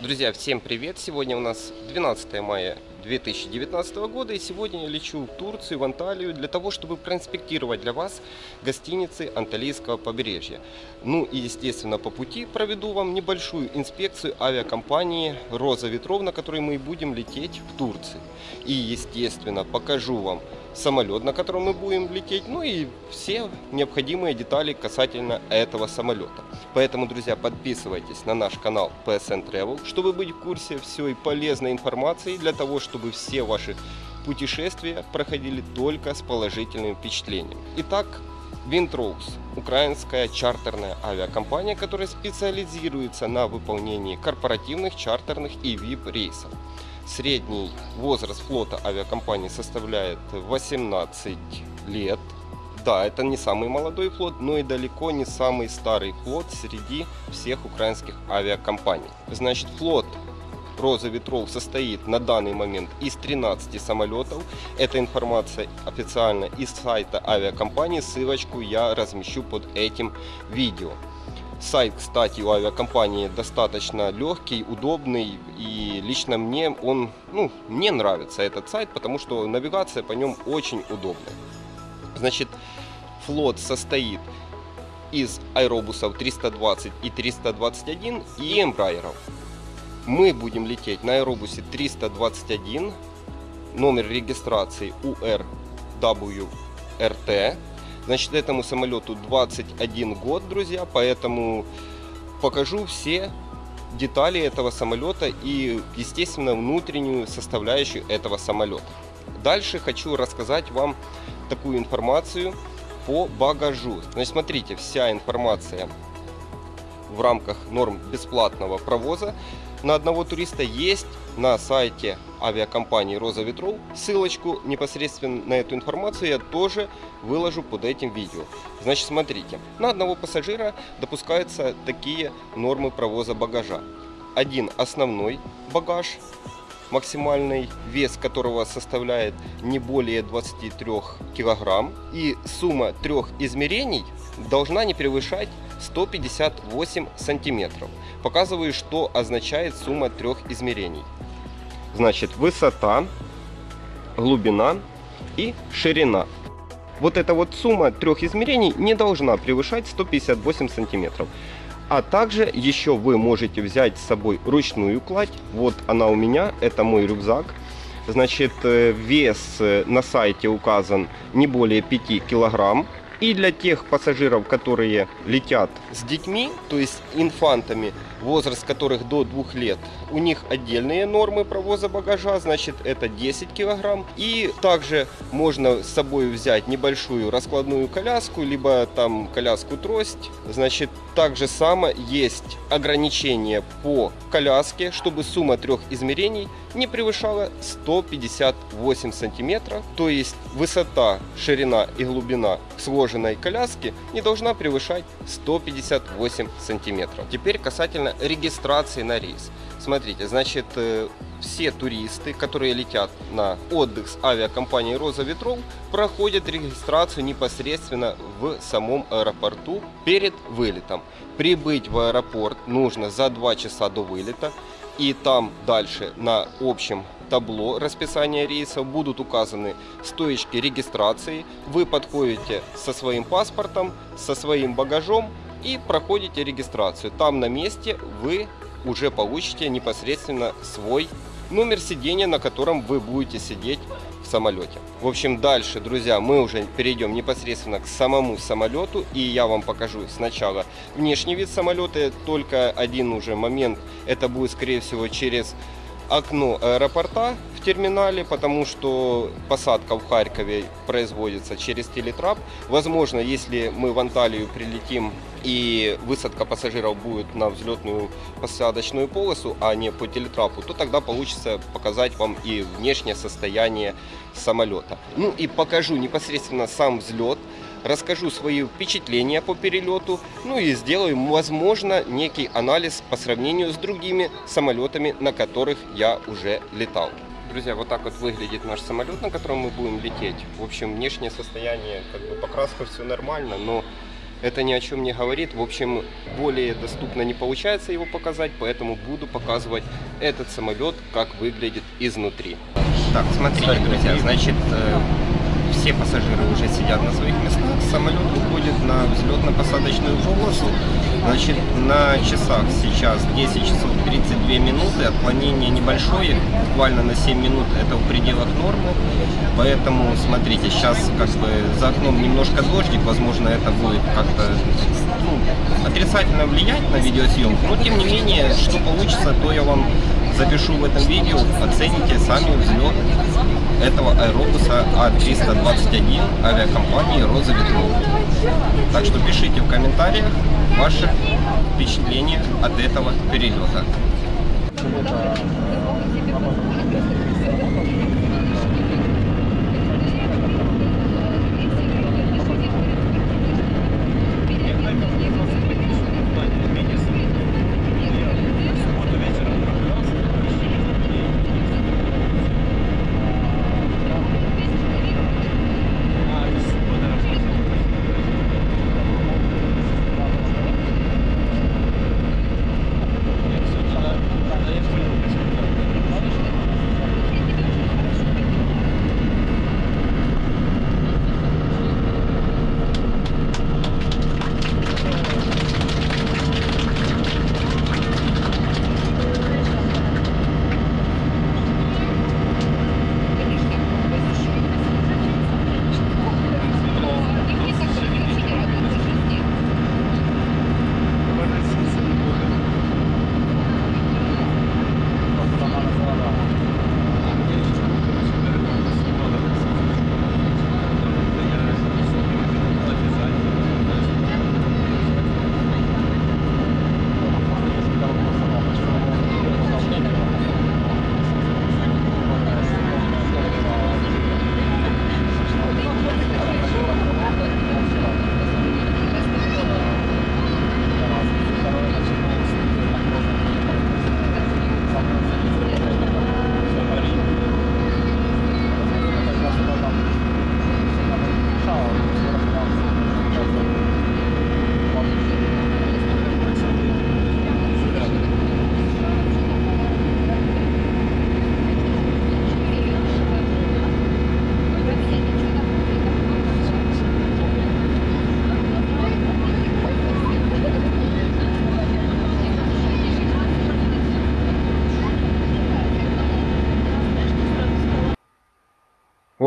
Друзья, всем привет! Сегодня у нас 12 мая 2019 года и сегодня я лечу в Турцию, в Анталию для того, чтобы проинспектировать для вас гостиницы Анталийского побережья. Ну и естественно по пути проведу вам небольшую инспекцию авиакомпании «Роза ветров», на которой мы будем лететь в Турцию. И естественно покажу вам самолет, на котором мы будем лететь, ну и все необходимые детали касательно этого самолета. Поэтому, друзья, подписывайтесь на наш канал PSN Travel, чтобы быть в курсе всей полезной информации, для того, чтобы все ваши путешествия проходили только с положительным впечатлением. Итак, Windrose – украинская чартерная авиакомпания, которая специализируется на выполнении корпоративных, чартерных и VIP-рейсов. Средний возраст флота авиакомпании составляет 18 лет. Да, это не самый молодой флот, но и далеко не самый старый флот среди всех украинских авиакомпаний. Значит, флот Роза ветров состоит на данный момент из 13 самолетов. Эта информация официально из сайта авиакомпании. Ссылочку я размещу под этим видео. Сайт, кстати, у авиакомпании достаточно легкий, удобный, и лично мне он, ну, мне нравится этот сайт, потому что навигация по нем очень удобная. Значит, флот состоит из аэробусов 320 и 321 и эмбрайеров. Мы будем лететь на аэробусе 321, номер регистрации URWRT Значит, этому самолету 21 год, друзья, поэтому покажу все детали этого самолета и, естественно, внутреннюю составляющую этого самолета. Дальше хочу рассказать вам такую информацию по багажу. Значит, смотрите, вся информация в рамках норм бесплатного провоза на одного туриста есть на сайте авиакомпании «Роза ветров». Ссылочку непосредственно на эту информацию я тоже выложу под этим видео. Значит, смотрите, на одного пассажира допускаются такие нормы провоза багажа. Один основной багаж, максимальный вес которого составляет не более 23 килограмм. И сумма трех измерений должна не превышать 158 сантиметров. Показываю, что означает сумма трех измерений. Значит, высота, глубина и ширина. Вот эта вот сумма трех измерений не должна превышать 158 сантиметров. А также еще вы можете взять с собой ручную кладь. Вот она у меня, это мой рюкзак. Значит, э, вес э, на сайте указан не более 5 килограмм. И для тех пассажиров, которые летят с детьми, то есть инфантами, возраст которых до двух лет, у них отдельные нормы провоза багажа, значит это 10 килограмм. И также можно с собой взять небольшую раскладную коляску, либо там коляску-трость. Значит, также само есть ограничение по коляске, чтобы сумма трех измерений не превышала 158 сантиметров. То есть высота, ширина и глубина сложенной коляски не должна превышать 158 сантиметров. Теперь касательно регистрации на рейс. Смотрите, значит, э, все туристы, которые летят на отдых с авиакомпанией «Роза ветров», проходят регистрацию непосредственно в самом аэропорту перед вылетом. Прибыть в аэропорт нужно за 2 часа до вылета. И там дальше на общем табло расписания рейсов будут указаны стоечки регистрации. Вы подходите со своим паспортом, со своим багажом и проходите регистрацию. Там на месте вы уже получите непосредственно свой номер сидения, на котором вы будете сидеть в самолете. В общем, дальше, друзья, мы уже перейдем непосредственно к самому самолету. И я вам покажу сначала внешний вид самолета. Только один уже момент, это будет, скорее всего, через окно аэропорта в терминале, потому что посадка в Харькове производится через телетрап. Возможно, если мы в Анталию прилетим и высадка пассажиров будет на взлетную посадочную полосу, а не по телетрапу, то тогда получится показать вам и внешнее состояние самолета. Ну и покажу непосредственно сам взлет, расскажу свои впечатления по перелету, ну и сделаю, возможно, некий анализ по сравнению с другими самолетами, на которых я уже летал. Друзья, вот так вот выглядит наш самолет, на котором мы будем лететь. В общем, внешнее состояние, как бы покраска все нормально, но это ни о чем не говорит. В общем, более доступно не получается его показать, поэтому буду показывать этот самолет, как выглядит изнутри. Так, смотрите, друзья, значит, э, все пассажиры уже сидят на своих местах, самолет уходит на взлетно-посадочную полосу. Значит, на часах сейчас 10 часов 32 минуты, отклонение небольшое, буквально на 7 минут, это в пределах нормы. Поэтому, смотрите, сейчас как бы за окном немножко дождик, возможно, это будет как-то ну, отрицательно влиять на видеосъемку. Но, тем не менее, что получится, то я вам запишу в этом видео, оцените сами взлет этого аэробуса А321 авиакомпании Роза Ветров. Так что пишите в комментариях ваши впечатления от этого перелета.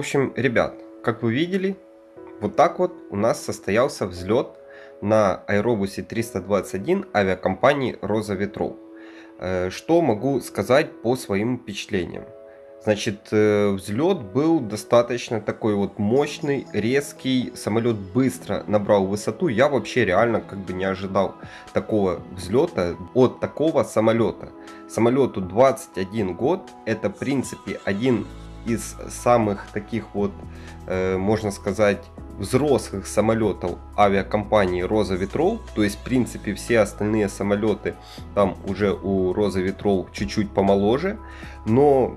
Общем, ребят, как вы видели, вот так вот у нас состоялся взлет на аэробусе 321 авиакомпании Роза Ветров. Э, что могу сказать по своим впечатлениям? Значит, э, взлет был достаточно такой вот мощный, резкий, самолет быстро набрал высоту. Я вообще реально как бы не ожидал такого взлета от такого самолета. Самолету 21 год, это в принципе один из самых таких вот, э, можно сказать, взрослых самолетов авиакомпании Роза Ветров. То есть, в принципе, все остальные самолеты там уже у Роза Ветров чуть-чуть помоложе. Но,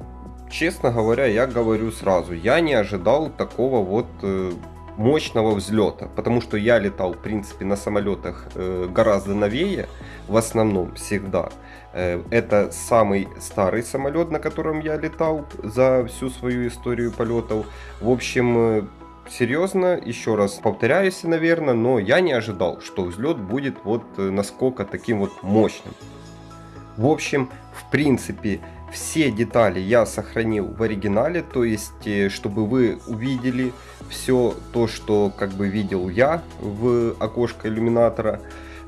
честно говоря, я говорю сразу, я не ожидал такого вот э, мощного взлета, потому что я летал, в принципе, на самолетах э, гораздо новее, в основном всегда. Э, это самый старый самолет, на котором я летал за всю свою историю полетов. В общем, э, серьезно, еще раз повторяюсь, наверное, но я не ожидал, что взлет будет вот э, насколько таким вот мощным. В общем, в принципе, все детали я сохранил в оригинале, то есть, чтобы вы увидели все то, что как бы видел я в окошко иллюминатора.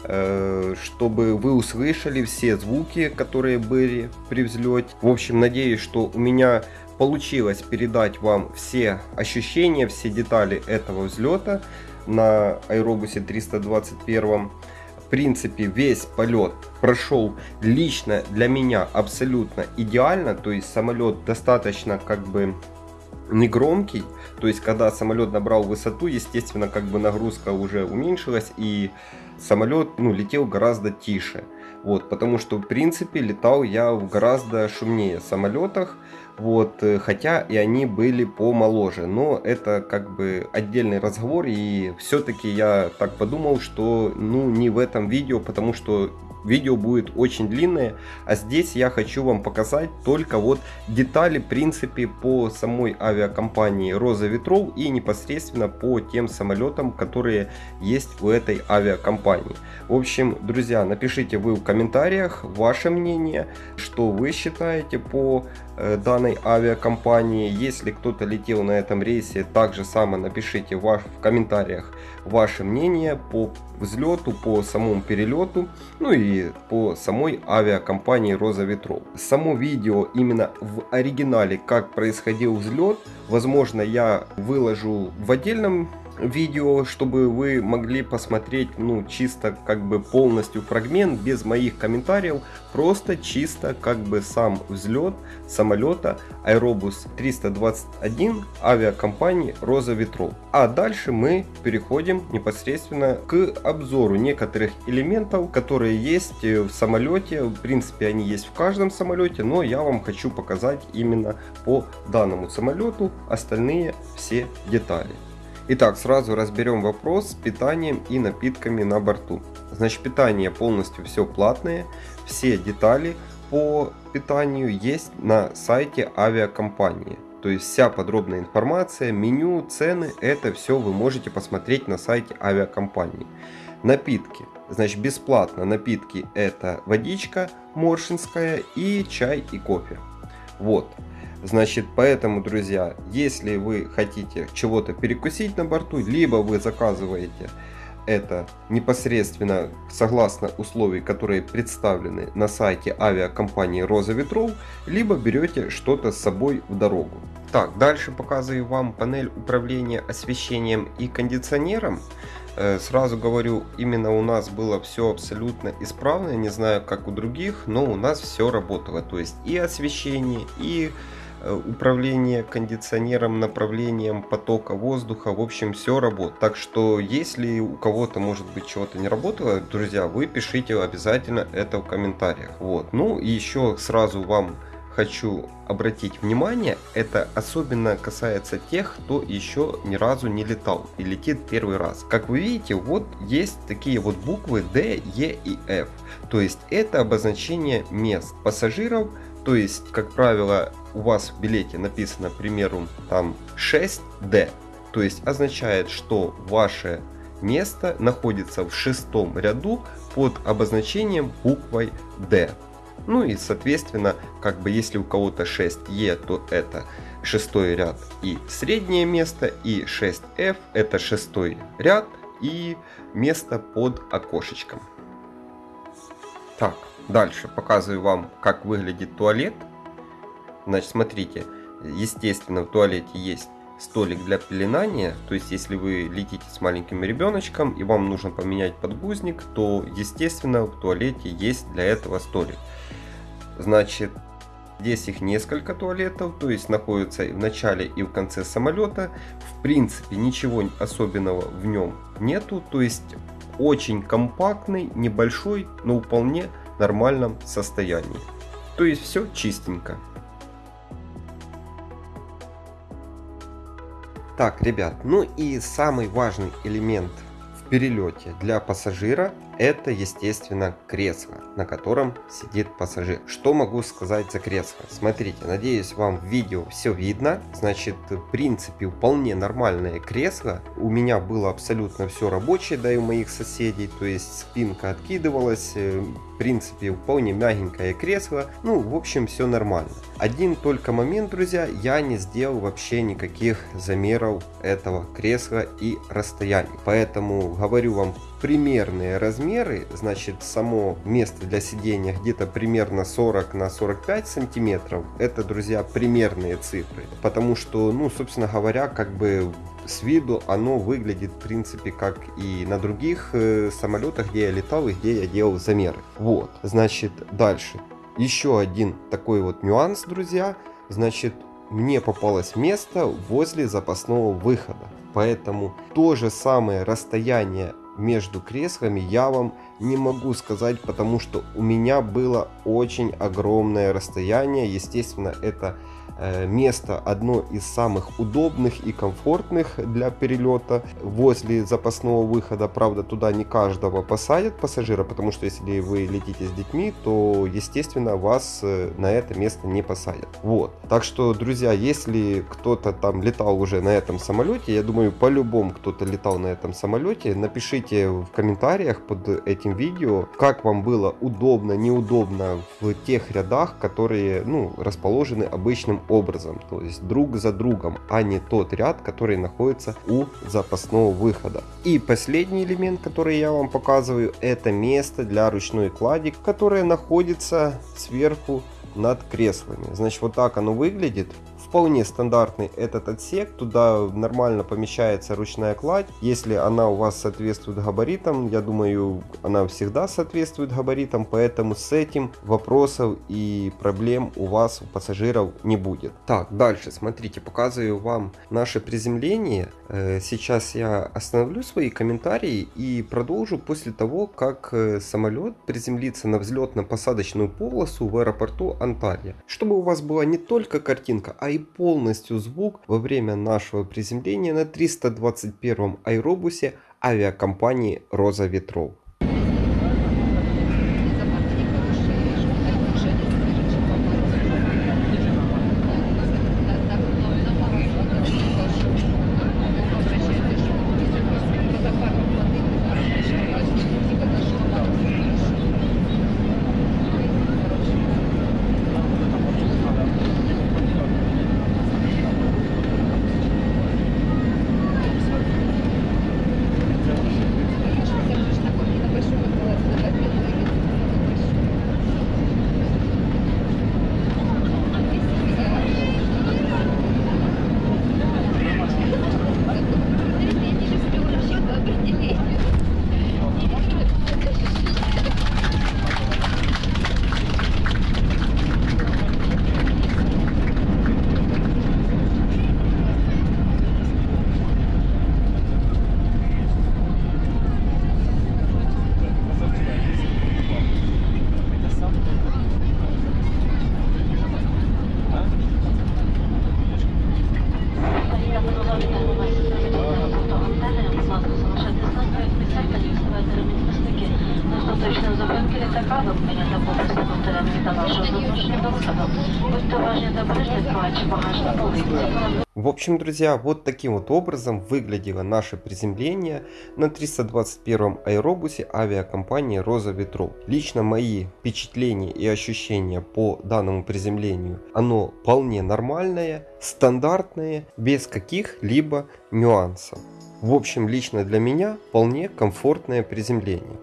Э, чтобы вы услышали все звуки, которые были при взлете. В общем, надеюсь, что у меня получилось передать вам все ощущения, все детали этого взлета на аэробусе 321. В принципе, весь полет прошел лично для меня абсолютно идеально. То есть самолет достаточно как бы негромкий. То есть, когда самолет набрал высоту, естественно, как бы нагрузка уже уменьшилась и самолет ну, летел гораздо тише. Вот, потому что, в принципе, летал я в гораздо шумнее самолетах. Вот, э, хотя и они были помоложе, но это как бы отдельный разговор, и все-таки я так подумал, что ну не в этом видео, потому что видео будет очень длинное, а здесь я хочу вам показать только вот детали, принципе, по самой авиакомпании Роза Ветров и непосредственно по тем самолетам, которые есть у этой авиакомпании. В общем, друзья, напишите вы в комментариях ваше мнение, что вы считаете по Э, данной авиакомпании. Если кто-то летел на этом рейсе, также само напишите ваш, в комментариях ваше мнение по взлету, по самому перелету, ну и по самой авиакомпании Роза Ветров. Само видео именно в оригинале, как происходил взлет, возможно я выложу в отдельном видео, чтобы вы могли посмотреть, ну, чисто как бы полностью фрагмент, без моих комментариев, просто чисто как бы сам взлет самолета Aerobus 321 авиакомпании Роза Ветров. А дальше мы переходим непосредственно к обзору некоторых элементов, которые есть в самолете. В принципе, они есть в каждом самолете, но я вам хочу показать именно по данному самолету остальные все детали. Итак, сразу разберем вопрос с питанием и напитками на борту. Значит, питание полностью все платное, все детали по питанию есть на сайте авиакомпании. То есть вся подробная информация, меню, цены, это все вы можете посмотреть на сайте авиакомпании. Напитки. Значит, бесплатно напитки это водичка моршинская и чай и кофе. Вот. Значит, поэтому, друзья, если вы хотите чего-то перекусить на борту, либо вы заказываете это непосредственно согласно условий, которые представлены на сайте авиакомпании Роза Ветров, либо берете что-то с собой в дорогу. Так, дальше показываю вам панель управления освещением и кондиционером. Э, сразу говорю, именно у нас было все абсолютно исправно, не знаю как у других, но у нас все работало. То есть и освещение, и управление кондиционером, направлением потока воздуха, в общем, все работает. Так что, если у кого-то, может быть, чего-то не работало, друзья, вы пишите обязательно это в комментариях. Вот. Ну и еще сразу вам хочу обратить внимание, это особенно касается тех, кто еще ни разу не летал и летит первый раз. Как вы видите, вот есть такие вот буквы D, E и F. То есть это обозначение мест пассажиров, то есть, как правило, у вас в билете написано, к примеру, там 6D, то есть означает, что ваше место находится в шестом ряду под обозначением буквой D. Ну и соответственно, как бы если у кого-то 6E, то это шестой ряд и среднее место, и 6F это шестой ряд и место под окошечком. Так, дальше показываю вам, как выглядит туалет. Значит, смотрите, естественно, в туалете есть столик для пеленания, то есть если вы летите с маленьким ребеночком и вам нужно поменять подгузник, то естественно в туалете есть для этого столик. Значит, здесь их несколько туалетов, то есть находятся в начале и в конце самолета. В принципе ничего особенного в нем нету, то есть очень компактный, небольшой, но вполне нормальном состоянии. То есть все чистенько. Так, ребят, ну и самый важный элемент в перелете для пассажира это, естественно, кресло, на котором сидит пассажир. Что могу сказать за кресло? Смотрите, надеюсь, вам в видео все видно. Значит, в принципе, вполне нормальное кресло. У меня было абсолютно все рабочее, да и у моих соседей. То есть спинка откидывалась. Э, в принципе, вполне мягенькое кресло. Ну, в общем, все нормально. Один только момент, друзья, я не сделал вообще никаких замеров этого кресла и расстояний. Поэтому говорю вам примерные размеры, значит само место для сидения где-то примерно 40 на 45 сантиметров, это, друзья, примерные цифры, потому что, ну, собственно говоря, как бы с виду оно выглядит в принципе как и на других э, самолетах, где я летал и где я делал замеры. Вот, значит, дальше. Еще один такой вот нюанс, друзья, значит, мне попалось место возле запасного выхода. Поэтому то же самое расстояние между креслами я вам не могу сказать, потому что у меня было очень огромное расстояние. Естественно, это место одно из самых удобных и комфортных для перелета. Возле запасного выхода, правда, туда не каждого посадят пассажира, потому что если вы летите с детьми, то, естественно, вас э, на это место не посадят. Вот. Так что, друзья, если кто-то там летал уже на этом самолете, я думаю, по-любому кто-то летал на этом самолете, напишите в комментариях под этим видео, как вам было удобно, неудобно в тех рядах, которые, ну, расположены обычным образом, то есть друг за другом, а не тот ряд, который находится у запасного выхода. И последний элемент, который я вам показываю, это место для ручной клади, которое находится сверху над креслами. Значит, вот так оно выглядит вполне стандартный этот отсек, туда нормально помещается ручная кладь. Если она у вас соответствует габаритам, я думаю, она всегда соответствует габаритам, поэтому с этим вопросов и проблем у вас, у пассажиров не будет. Так, дальше, смотрите, показываю вам наше приземление. Э, сейчас я остановлю свои комментарии и продолжу после того, как э, самолет приземлится на взлетно-посадочную полосу в аэропорту Анталия. Чтобы у вас была не только картинка, а и полностью звук во время нашего приземления на 321 аэробусе авиакомпании «Роза ветров». Общем, друзья, вот таким вот образом выглядело наше приземление на 321 аэробусе авиакомпании Роза Ветров. Лично мои впечатления и ощущения по данному приземлению, оно вполне нормальное, стандартное, без каких-либо нюансов. В общем, лично для меня вполне комфортное приземление.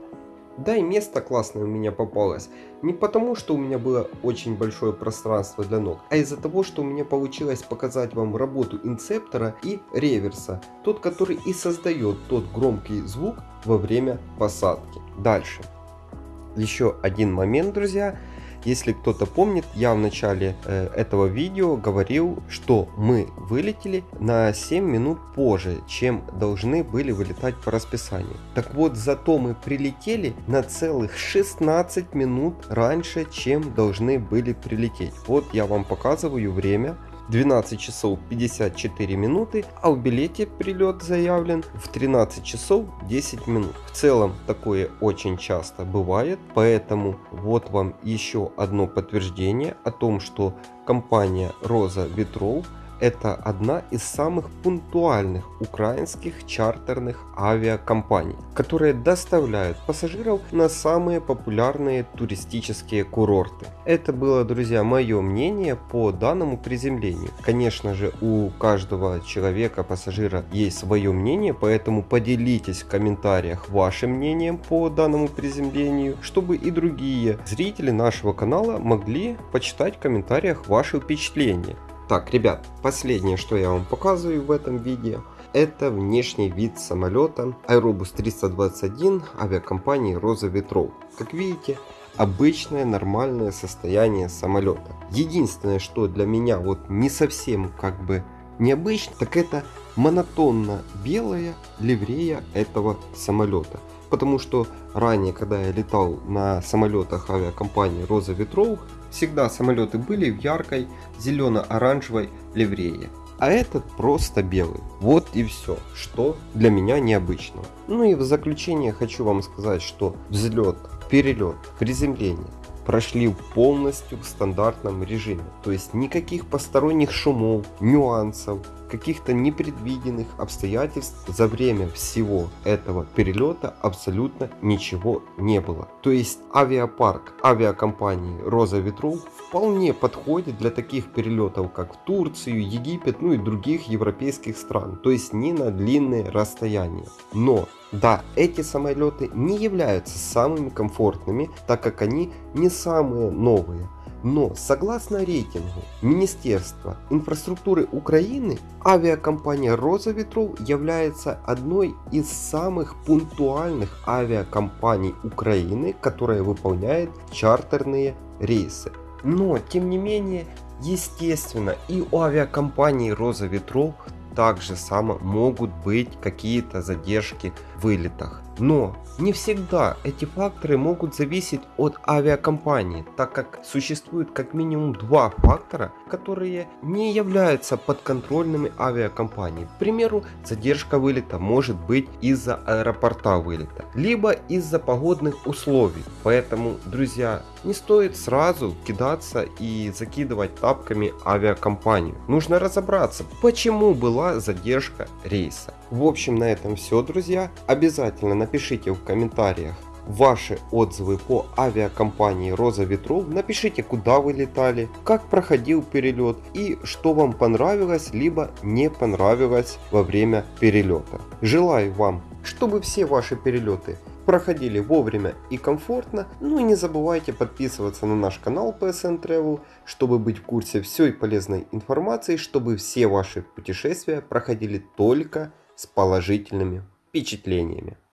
Да и место классное у меня попалось. Не потому, что у меня было очень большое пространство для ног, а из-за того, что у меня получилось показать вам работу инцептора и реверса. Тот, который и создает тот громкий звук во время посадки. Дальше. Еще один момент, друзья. Если кто-то помнит, я в начале э, этого видео говорил, что мы вылетели на 7 минут позже, чем должны были вылетать по расписанию. Так вот, зато мы прилетели на целых 16 минут раньше, чем должны были прилететь. Вот я вам показываю время. 12 часов 54 минуты, а в билете прилет заявлен в 13 часов 10 минут. В целом такое очень часто бывает, поэтому вот вам еще одно подтверждение о том, что компания Роза Ветров это одна из самых пунктуальных украинских чартерных авиакомпаний, которые доставляют пассажиров на самые популярные туристические курорты. Это было, друзья, мое мнение по данному приземлению. Конечно же, у каждого человека, пассажира, есть свое мнение, поэтому поделитесь в комментариях вашим мнением по данному приземлению, чтобы и другие зрители нашего канала могли почитать в комментариях ваши впечатления. Так, ребят, последнее, что я вам показываю в этом видео, это внешний вид самолета Aerobus 321 авиакомпании Роза Ветров. Как видите, обычное нормальное состояние самолета. Единственное, что для меня вот не совсем как бы необычно, так это монотонно белая ливрея этого самолета. Потому что ранее, когда я летал на самолетах авиакомпании Роза Ветров, всегда самолеты были в яркой зелено-оранжевой ливрее. А этот просто белый. Вот и все, что для меня необычно. Ну и в заключение хочу вам сказать, что взлет, перелет, приземление прошли полностью в стандартном режиме. То есть никаких посторонних шумов, нюансов, каких-то непредвиденных обстоятельств за время всего этого перелета абсолютно ничего не было. То есть авиапарк авиакомпании Роза Ветров вполне подходит для таких перелетов как в Турцию, Египет, ну и других европейских стран. То есть не на длинные расстояния. Но да, эти самолеты не являются самыми комфортными, так как они не самые новые. Но согласно рейтингу Министерства инфраструктуры Украины, авиакомпания Роза Ветров является одной из самых пунктуальных авиакомпаний Украины, которая выполняет чартерные рейсы. Но тем не менее, естественно, и у авиакомпании Роза Ветров также само могут быть какие-то задержки вылетах. Но не всегда эти факторы могут зависеть от авиакомпании, так как существует как минимум два фактора, которые не являются подконтрольными авиакомпании. К примеру, задержка вылета может быть из-за аэропорта вылета, либо из-за погодных условий. Поэтому, друзья, не стоит сразу кидаться и закидывать тапками авиакомпанию. Нужно разобраться, почему была задержка рейса. В общем, на этом все, друзья. Обязательно напишите в комментариях ваши отзывы по авиакомпании Роза Ветров. Напишите, куда вы летали, как проходил перелет и что вам понравилось, либо не понравилось во время перелета. Желаю вам, чтобы все ваши перелеты проходили вовремя и комфортно. Ну и не забывайте подписываться на наш канал PSN Travel, чтобы быть в курсе всей полезной информации, чтобы все ваши путешествия проходили только с положительными впечатлениями.